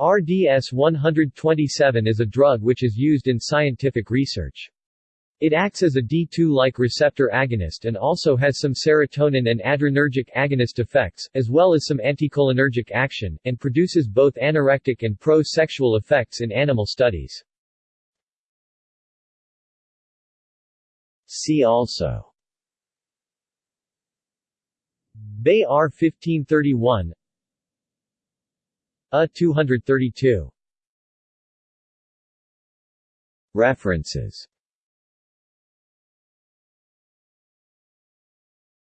RDS-127 is a drug which is used in scientific research. It acts as a D2-like receptor agonist and also has some serotonin and adrenergic agonist effects, as well as some anticholinergic action, and produces both anorectic and pro-sexual effects in animal studies. See also Bay R1531 a232. References